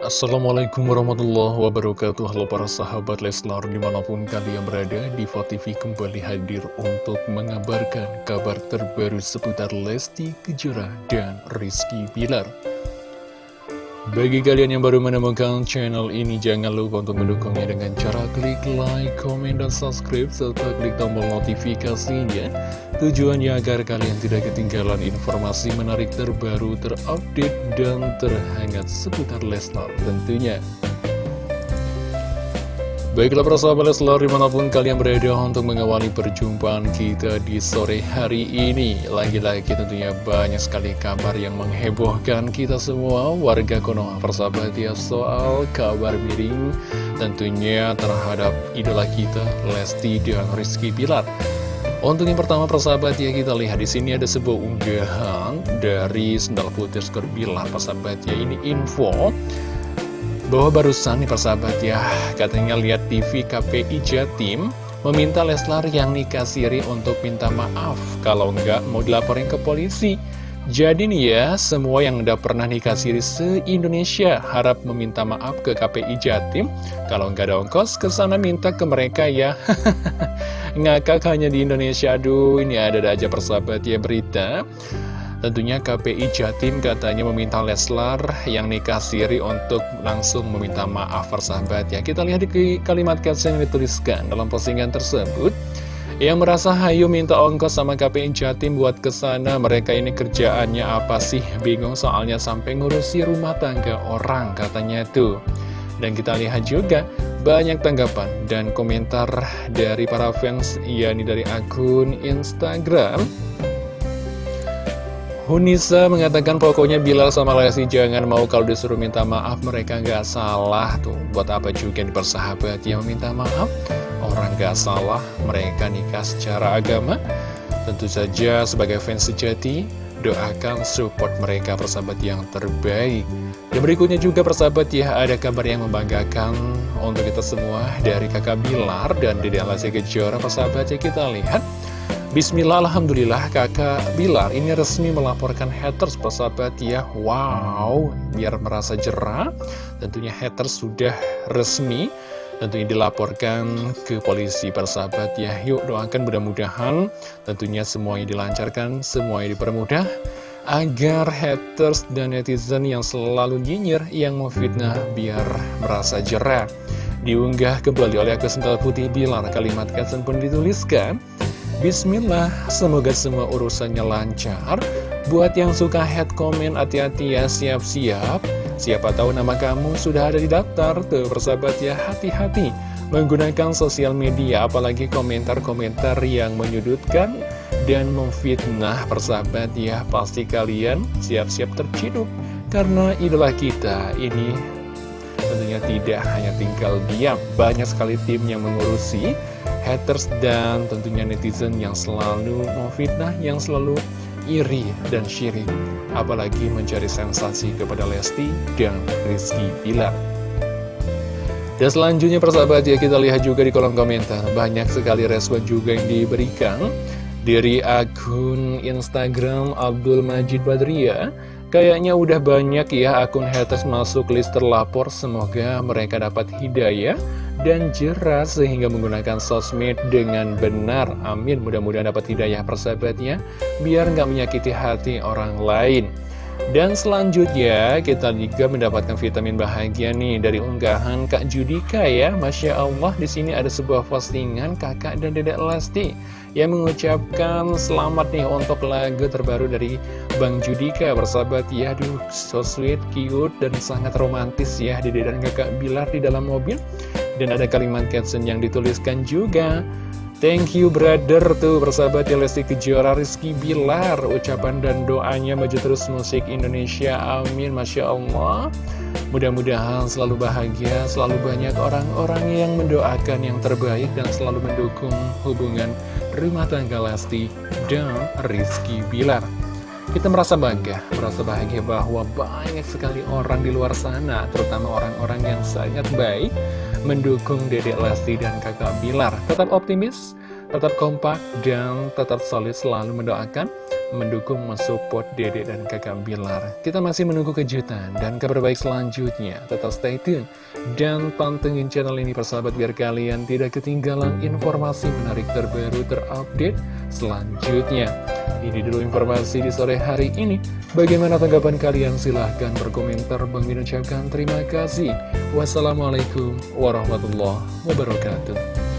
Assalamualaikum warahmatullahi wabarakatuh Halo para sahabat Leslar di mana pun kalian berada Diva TV kembali hadir untuk mengabarkan kabar terbaru seputar Lesti Kejora dan Rizky Bilar bagi kalian yang baru menemukan channel ini, jangan lupa untuk mendukungnya dengan cara klik like, komen, dan subscribe, serta klik tombol notifikasinya. Tujuannya agar kalian tidak ketinggalan informasi menarik terbaru, terupdate, dan terhangat seputar Leslar tentunya. Baiklah para sahabat Leslar di mana pun kalian berada untuk mengawali perjumpaan kita di sore hari ini. Lagi-lagi tentunya banyak sekali kabar yang menghebohkan kita semua. Warga Konoha persahabat ya soal kabar miring Tentunya terhadap idola kita Lesti dan Rizky Pilar untuk yang pertama persahabat ya kita lihat di sini ada sebuah unggahan dari Sendal Putih Skor Bilar persahabat ya. Ini info bahwa barusan nih persahabat ya katanya lihat TV KPI Jatim meminta Leslar yang nikah siri untuk minta maaf kalau enggak mau dilaporin ke polisi jadi nih ya semua yang udah pernah nikah siri se-Indonesia harap meminta maaf ke KPI Jatim kalau enggak ada ongkos ke sana minta ke mereka ya ngakak hanya di Indonesia aduh ini ada-ada aja persahabat ya berita Tentunya KPI Jatim katanya meminta Leslar yang nikah siri untuk langsung meminta maaf persahabat ya. Kita lihat di kalimat caption yang dituliskan dalam postingan tersebut. Yang merasa hayu minta ongkos sama KPI Jatim buat ke sana Mereka ini kerjaannya apa sih? Bingung soalnya sampai ngurusi rumah tangga orang katanya tuh. Dan kita lihat juga banyak tanggapan dan komentar dari para fans yakni dari akun Instagram Hunisa mengatakan pokoknya Bilal sama Lesti jangan mau kalau disuruh minta maaf mereka nggak salah tuh. Buat apa juga dipersahabat? Yang minta maaf. Orang nggak salah mereka nikah secara agama. Tentu saja sebagai fans sejati doakan support mereka persahabat yang terbaik. Dan berikutnya juga persahabat ya ada kabar yang membanggakan untuk kita semua dari kakak Bilar dan Dede Lesti Kejora persahabat. Ya kita lihat Bismillah, Alhamdulillah kakak Bilar. Ini resmi melaporkan haters persahabat ya. Wow, biar merasa jerah. Tentunya haters sudah resmi. Tentunya dilaporkan ke polisi persahabat ya. Yuk doakan mudah-mudahan Tentunya semuanya dilancarkan, semuanya dipermudah Agar haters dan netizen yang selalu nyinyir Yang memfitnah biar merasa jerah. Diunggah kembali oleh akun Sental Putih Bilar. Kalimat caption pun dituliskan Bismillah, semoga semua urusannya lancar. Buat yang suka head comment, hati-hati ya, siap-siap. Siapa tahu nama kamu sudah ada di daftar, tuh persahabat ya, hati-hati. Menggunakan sosial media, apalagi komentar-komentar yang menyudutkan dan memfitnah persahabat ya. Pasti kalian siap-siap terciduk, karena idola kita ini tentunya tidak hanya tinggal diam. Banyak sekali tim yang mengurusi haters dan tentunya netizen yang selalu memfitnah, yang selalu iri dan syirik, apalagi mencari sensasi kepada Lesti dan Rizky Bilar. Dan selanjutnya persahabat ya kita lihat juga di kolom komentar. Banyak sekali respon juga yang diberikan Dari akun Instagram Abdul Majid Badria Kayaknya udah banyak ya akun haters masuk list terlapor Semoga mereka dapat hidayah dan jelas sehingga menggunakan sosmed dengan benar. Amin. Mudah-mudahan dapat hidayah persahabatnya, biar nggak menyakiti hati orang lain. Dan selanjutnya kita juga mendapatkan vitamin bahagia nih dari unggahan Kak Judika ya. Masya Allah di sini ada sebuah postingan kakak dan dedek Lesti yang mengucapkan selamat nih untuk lagu terbaru dari Bang Judika bersahabat ya. Aduh so sweet, cute dan sangat romantis ya dedek dan kakak Bilar di dalam mobil. Dan ada kalimat caption yang dituliskan juga Thank you brother tuh bersahabat ya Lesti Kejora Rizky Bilar Ucapan dan doanya maju terus musik Indonesia Amin Masya Allah. Mudah-mudahan selalu bahagia Selalu banyak orang-orang yang mendoakan yang terbaik Dan selalu mendukung hubungan rumah tangga Lesti dan Rizky Bilar kita merasa bangga, merasa bahagia bahwa banyak sekali orang di luar sana, terutama orang-orang yang sangat baik, mendukung Dedek Lesti dan kakak Bilar. Tetap optimis, tetap kompak, dan tetap solid selalu mendoakan mendukung mensupport Dede dan kakak Bilar. Kita masih menunggu kejutan dan kabar baik selanjutnya. Tetap stay tune dan pantengin channel ini persahabat biar kalian tidak ketinggalan informasi menarik terbaru terupdate selanjutnya. Ini dulu informasi di sore hari ini. Bagaimana tanggapan kalian? Silahkan berkomentar. Bang Min ucapkan terima kasih. Wassalamualaikum warahmatullahi wabarakatuh.